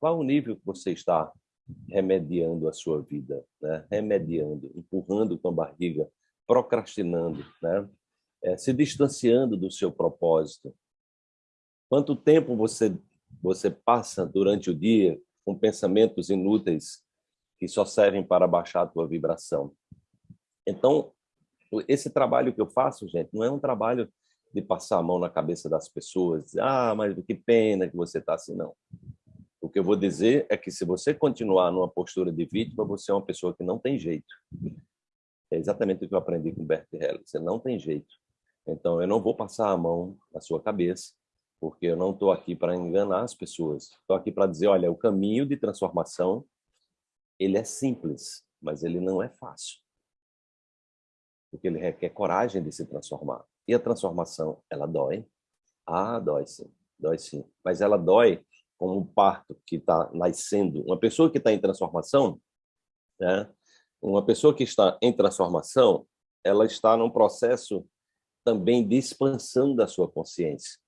Qual o nível que você está remediando a sua vida, né? remediando, empurrando com a barriga, procrastinando, né? É, se distanciando do seu propósito. Quanto tempo você, você passa durante o dia com pensamentos inúteis que só servem para baixar a tua vibração? Então, esse trabalho que eu faço, gente, não é um trabalho de passar a mão na cabeça das pessoas, dizer, ah, mas que pena que você está assim, não. Que eu vou dizer é que se você continuar numa postura de vítima, você é uma pessoa que não tem jeito. É exatamente o que eu aprendi com Bert Helling. Você não tem jeito. Então, eu não vou passar a mão na sua cabeça, porque eu não estou aqui para enganar as pessoas. Estou aqui para dizer, olha, o caminho de transformação, ele é simples, mas ele não é fácil. Porque ele requer coragem de se transformar. E a transformação, ela dói? Ah, dói sim, dói sim. Mas ela dói como um parto que está nascendo. Uma pessoa que está em transformação, né? uma pessoa que está em transformação, ela está num processo também de expansão da sua consciência.